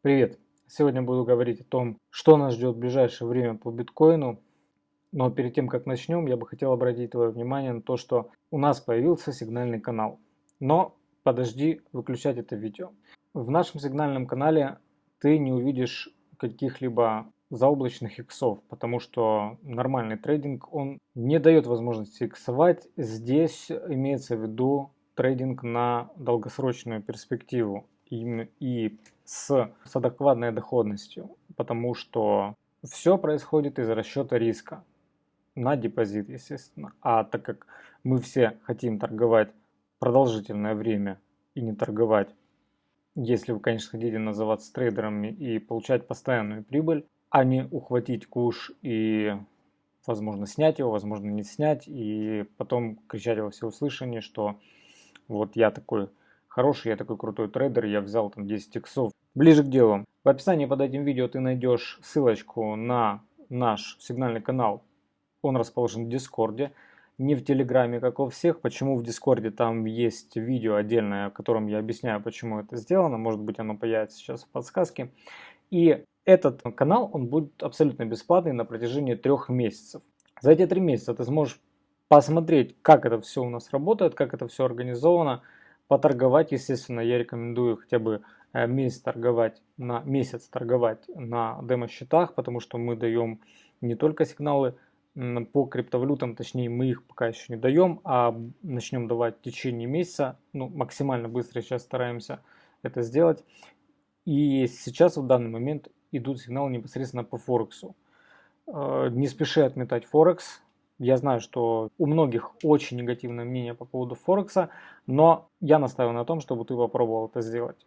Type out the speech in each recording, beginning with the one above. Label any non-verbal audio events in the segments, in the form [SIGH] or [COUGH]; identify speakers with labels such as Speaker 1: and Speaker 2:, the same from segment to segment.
Speaker 1: Привет! Сегодня буду говорить о том, что нас ждет в ближайшее время по биткоину. Но перед тем, как начнем, я бы хотел обратить твое внимание на то, что у нас появился сигнальный канал. Но подожди выключать это видео. В нашем сигнальном канале ты не увидишь каких-либо заоблачных иксов, потому что нормальный трейдинг, он не дает возможности иксовать. Здесь имеется в виду трейдинг на долгосрочную перспективу и, и с, с адекватной доходностью, потому что все происходит из расчета риска на депозит, естественно. А так как мы все хотим торговать продолжительное время и не торговать, если вы, конечно, хотите называться трейдерами и получать постоянную прибыль, а не ухватить куш и, возможно, снять его, возможно, не снять, и потом кричать во всеуслышание, что вот я такой хороший, я такой крутой трейдер, я взял там 10 иксов. Ближе к делу. В описании под этим видео ты найдешь ссылочку на наш сигнальный канал. Он расположен в Дискорде, не в Телеграме, как у всех. Почему в Дискорде там есть видео отдельное, в котором я объясняю, почему это сделано. Может быть оно появится сейчас в подсказке. И этот канал, он будет абсолютно бесплатный на протяжении трех месяцев. За эти три месяца ты сможешь посмотреть, как это все у нас работает, как это все организовано, Поторговать, естественно, я рекомендую хотя бы месяц торговать на месяц торговать на демо-счетах, потому что мы даем не только сигналы по криптовалютам, точнее мы их пока еще не даем, а начнем давать в течение месяца, ну максимально быстро сейчас стараемся это сделать. И сейчас в данный момент идут сигналы непосредственно по Форексу. Э, не спеши отметать Форекс, я знаю, что у многих очень негативное мнение по поводу Форекса, но я настаиваю на том, чтобы ты попробовал это сделать.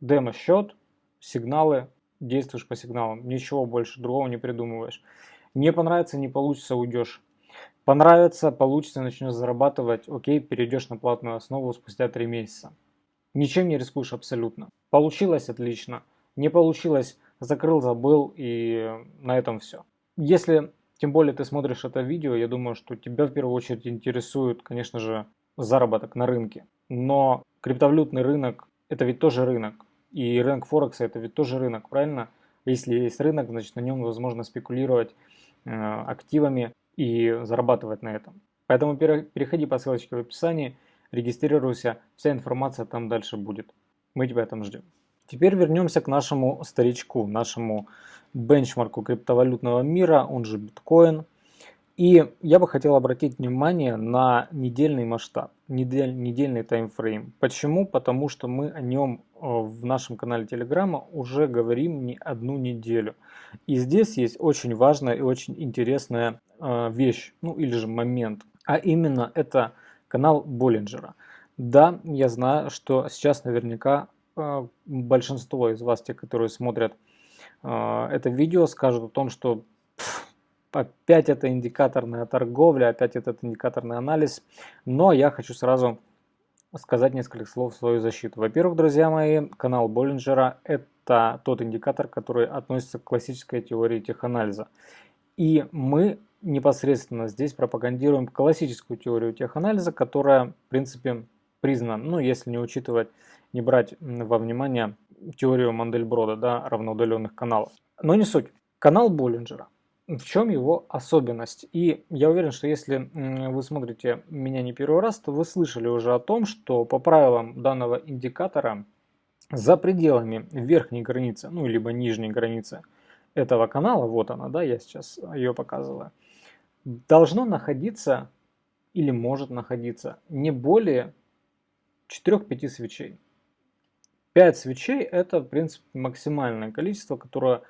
Speaker 1: Демо-счет, сигналы, действуешь по сигналам, ничего больше другого не придумываешь. Не понравится, не получится, уйдешь. Понравится, получится, начнешь зарабатывать, окей, перейдешь на платную основу спустя 3 месяца. Ничем не рискуешь абсолютно. Получилось отлично, не получилось, закрыл, забыл и на этом все. Если тем более ты смотришь это видео, я думаю, что тебя в первую очередь интересует, конечно же, заработок на рынке. Но криптовалютный рынок – это ведь тоже рынок. И рынок Форекса – это ведь тоже рынок, правильно? Если есть рынок, значит на нем возможно спекулировать э, активами и зарабатывать на этом. Поэтому переходи по ссылочке в описании, регистрируйся, вся информация там дальше будет. Мы тебя там ждем. Теперь вернемся к нашему старичку, нашему бенчмарку криптовалютного мира, он же биткоин. И я бы хотел обратить внимание на недельный масштаб, недель, недельный таймфрейм. Почему? Потому что мы о нем в нашем канале Телеграма уже говорим не одну неделю. И здесь есть очень важная и очень интересная э, вещь, ну или же момент. А именно это канал Боллинджера. Да, я знаю, что сейчас наверняка э, большинство из вас, те, которые смотрят это видео скажут о том, что опять это индикаторная торговля, опять этот индикаторный анализ. Но я хочу сразу сказать несколько слов в свою защиту. Во-первых, друзья мои, канал Боллинджера – это тот индикатор, который относится к классической теории теханализа. И мы непосредственно здесь пропагандируем классическую теорию теханализа, которая, в принципе, признана, ну, если не учитывать, не брать во внимание теорию Мандельброда, да, равноудаленных каналов. Но не суть. Канал Боллинджера. В чем его особенность? И я уверен, что если вы смотрите меня не первый раз, то вы слышали уже о том, что по правилам данного индикатора за пределами верхней границы, ну либо нижней границы этого канала, вот она, да, я сейчас ее показываю, должно находиться или может находиться не более 4-5 свечей. 5 свечей это, в принципе, максимальное количество, которое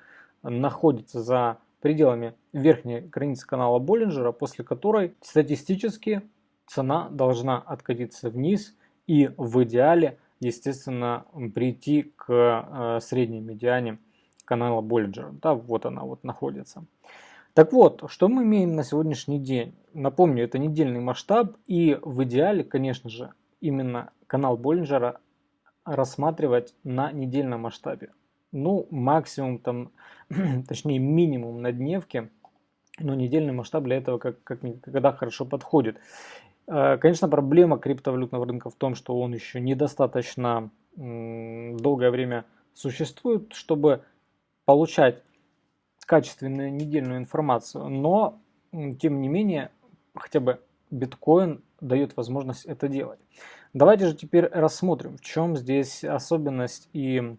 Speaker 1: находится за пределами верхней границы канала Боллинджера, после которой статистически цена должна откатиться вниз и в идеале, естественно, прийти к э, средней медиане канала Боллинджера. Да, вот она вот находится. Так вот, что мы имеем на сегодняшний день? Напомню, это недельный масштаб и в идеале, конечно же, именно канал Боллинджера рассматривать на недельном масштабе. Ну, максимум там, [CLEARS THROAT] точнее минимум на дневке, но недельный масштаб для этого как, как никогда хорошо подходит. Э, конечно, проблема криптовалютного рынка в том, что он еще недостаточно долгое время существуют, чтобы получать качественную недельную информацию, но тем не менее хотя бы биткоин дает возможность это делать. Давайте же теперь рассмотрим, в чем здесь особенность и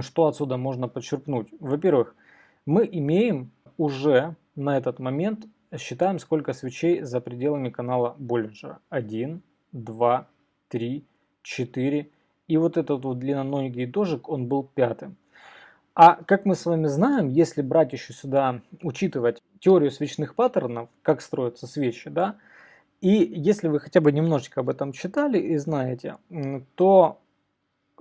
Speaker 1: что отсюда можно подчеркнуть. Во-первых, мы имеем уже на этот момент, считаем сколько свечей за пределами канала Боллинджера. 1, 2, 3, 4. И вот этот вот длинноногий дожик, он был пятым. А как мы с вами знаем, если брать еще сюда, учитывать теорию свечных паттернов, как строятся свечи, да, и если вы хотя бы немножечко об этом читали и знаете, то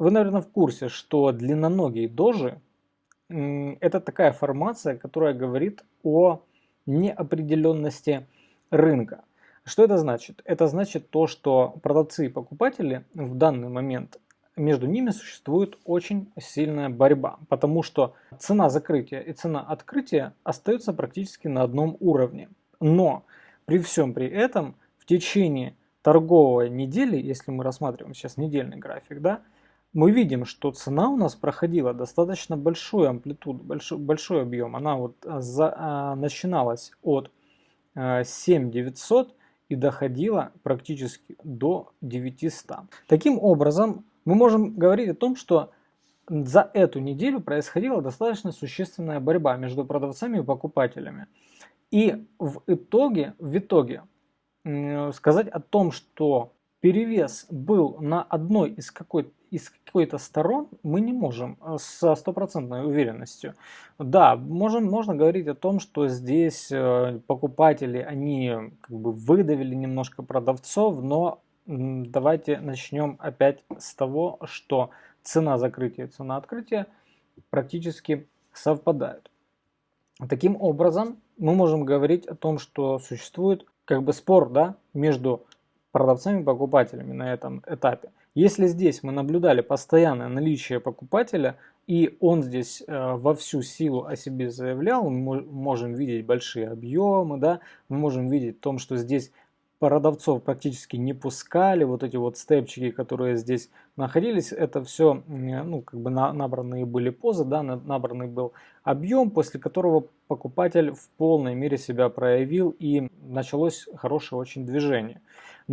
Speaker 1: вы, наверное, в курсе, что длинноногие дожи – это такая формация, которая говорит о неопределенности рынка. Что это значит? Это значит то, что продавцы и покупатели в данный момент между ними существует очень сильная борьба, потому что цена закрытия и цена открытия остаются практически на одном уровне. Но при всем при этом в течение торговой недели, если мы рассматриваем сейчас недельный график, да, мы видим, что цена у нас проходила достаточно большую амплитуду, большой, большой объем. Она вот за, а, начиналась от а, 7900 и доходила практически до 900. Таким образом, мы можем говорить о том, что за эту неделю происходила достаточно существенная борьба между продавцами и покупателями. И в итоге, в итоге сказать о том, что перевес был на одной из какой-то из какой-то сторон мы не можем э, со стопроцентной уверенностью. Да, можем, можно говорить о том, что здесь э, покупатели, они как бы выдавили немножко продавцов, но давайте начнем опять с того, что цена закрытия и цена открытия практически совпадают. Таким образом, мы можем говорить о том, что существует как бы спор да, между продавцами и покупателями на этом этапе. Если здесь мы наблюдали постоянное наличие покупателя, и он здесь э, во всю силу о себе заявлял, мы можем видеть большие объемы, да, мы можем видеть в том, что здесь продавцов практически не пускали, вот эти вот степчики, которые здесь находились, это все, ну, как бы на, набранные были позы, да, набранный был объем, после которого покупатель в полной мере себя проявил и началось хорошее очень движение.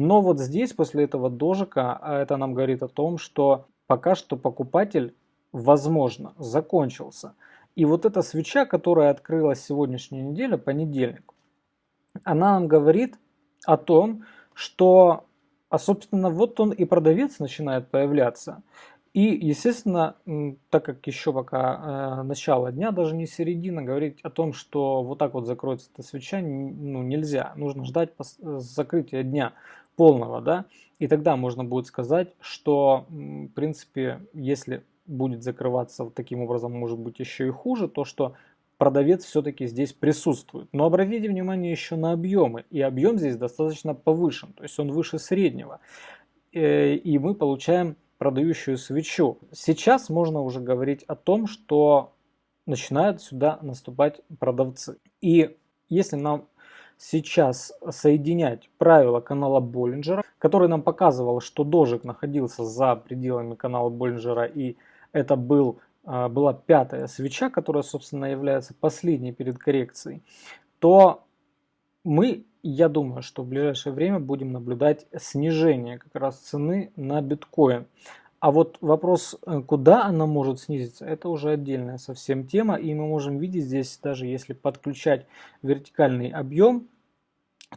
Speaker 1: Но вот здесь, после этого дожика, а это нам говорит о том, что пока что покупатель, возможно, закончился. И вот эта свеча, которая открылась сегодняшней неделе, понедельник, она нам говорит о том, что, а собственно, вот он и продавец начинает появляться. И, естественно, так как еще пока э, начало дня, даже не середина, говорить о том, что вот так вот закроется эта свеча, ну, нельзя. Нужно ждать закрытия дня полного, да, и тогда можно будет сказать, что, в принципе, если будет закрываться вот таким образом, может быть еще и хуже, то что продавец все-таки здесь присутствует. Но обратите внимание еще на объемы. И объем здесь достаточно повышен, то есть он выше среднего. Э, и мы получаем продающую свечу. Сейчас можно уже говорить о том, что начинают сюда наступать продавцы. И если нам сейчас соединять правила канала Боллинджера, который нам показывал, что дожик находился за пределами канала Боллинджера и это был а, была пятая свеча, которая, собственно, является последней перед коррекцией, то мы, я думаю, что в ближайшее время будем наблюдать снижение как раз цены на биткоин. А вот вопрос, э, куда она может снизиться, это уже отдельная совсем тема. И мы можем видеть здесь, даже если подключать вертикальный объем,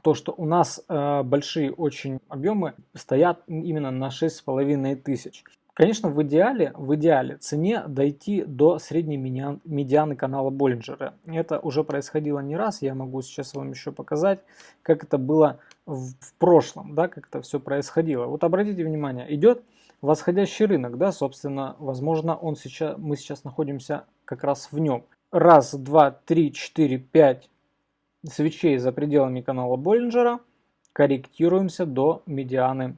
Speaker 1: то, что у нас э, большие очень объемы стоят именно на 6,5 тысяч. Конечно, в идеале, в идеале цене дойти до средней медианы канала Боллинджера. Это уже происходило не раз, я могу сейчас вам еще показать, как это было в, в прошлом, да, как это все происходило. Вот обратите внимание, идет восходящий рынок, да, собственно, возможно, он сейчас, мы сейчас находимся как раз в нем. Раз, два, три, четыре, пять свечей за пределами канала Боллинджера, корректируемся до медианы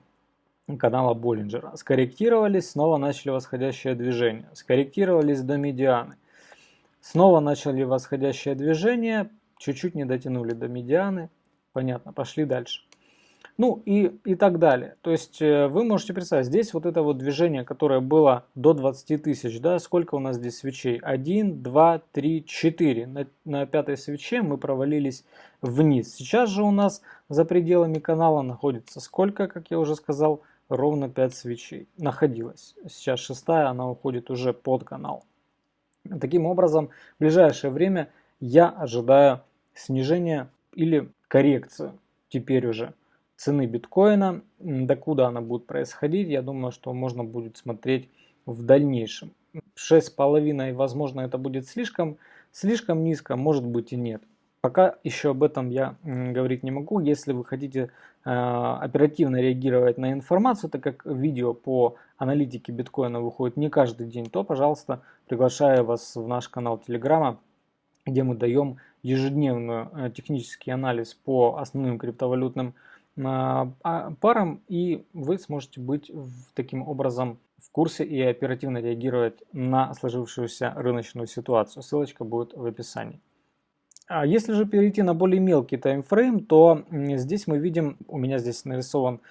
Speaker 1: канала Боллинджера. Скорректировались, снова начали восходящее движение. Скорректировались до медианы. Снова начали восходящее движение, чуть-чуть не дотянули до медианы. Понятно, пошли дальше. Ну и, и так далее. То есть э, вы можете представить, здесь вот это вот движение, которое было до 20 тысяч, да, сколько у нас здесь свечей? 1, 2, 3, 4. На, на пятой свече мы провалились вниз. Сейчас же у нас за пределами канала находится сколько, как я уже сказал, ровно 5 свечей. Находилась. Сейчас шестая, она уходит уже под канал. Таким образом, в ближайшее время я ожидаю снижения или коррекцию теперь уже цены биткоина. Докуда она будет происходить, я думаю, что можно будет смотреть в дальнейшем. 6,5, возможно, это будет слишком, слишком низко, может быть и нет. Пока еще об этом я говорить не могу. Если вы хотите э, оперативно реагировать на информацию, так как видео по аналитике биткоина выходит не каждый день, то, пожалуйста, приглашаю вас в наш канал Телеграма, где мы даем ежедневный э, технический анализ по основным криптовалютным э, а, парам, и вы сможете быть таким образом в курсе и оперативно реагировать на сложившуюся рыночную ситуацию. Ссылочка будет в описании. А если же перейти на более мелкий таймфрейм, то здесь мы видим, у меня здесь нарисован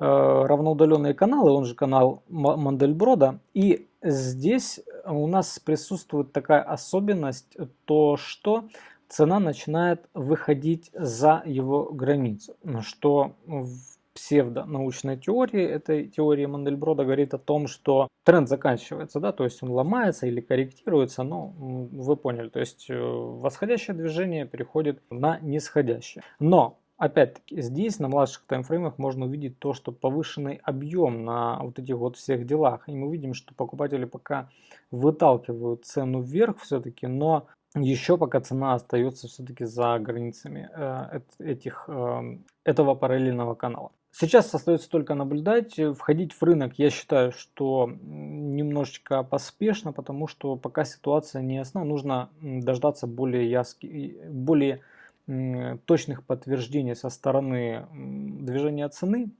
Speaker 1: э, равноудаленные каналы, он же канал Мандельброда. И здесь у нас присутствует такая особенность, то что цена начинает выходить за его границу, что в псевдонаучной теории, этой теории Мандельброда говорит о том, что тренд заканчивается, да, то есть он ломается или корректируется, но вы поняли, то есть э, восходящее движение переходит на нисходящее. Но Опять-таки, здесь на младших таймфреймах можно увидеть то, что повышенный объем на вот этих вот всех делах. И мы видим, что покупатели пока выталкивают цену вверх все-таки, но еще пока цена остается все-таки за границами э, этих, э, этого параллельного канала. Сейчас остается только наблюдать. Входить в рынок я считаю, что немножечко поспешно, потому что пока ситуация не ясна, нужно дождаться более, яски, более точных подтверждений со стороны движения цены,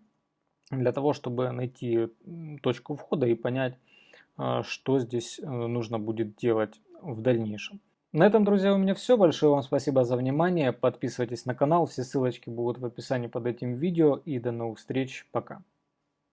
Speaker 1: для того, чтобы найти точку входа и понять, э, что здесь нужно будет делать в дальнейшем. На этом, друзья, у меня все. Большое вам спасибо за внимание. Подписывайтесь на канал. Все ссылочки будут в описании под этим видео. И до новых встреч. Пока.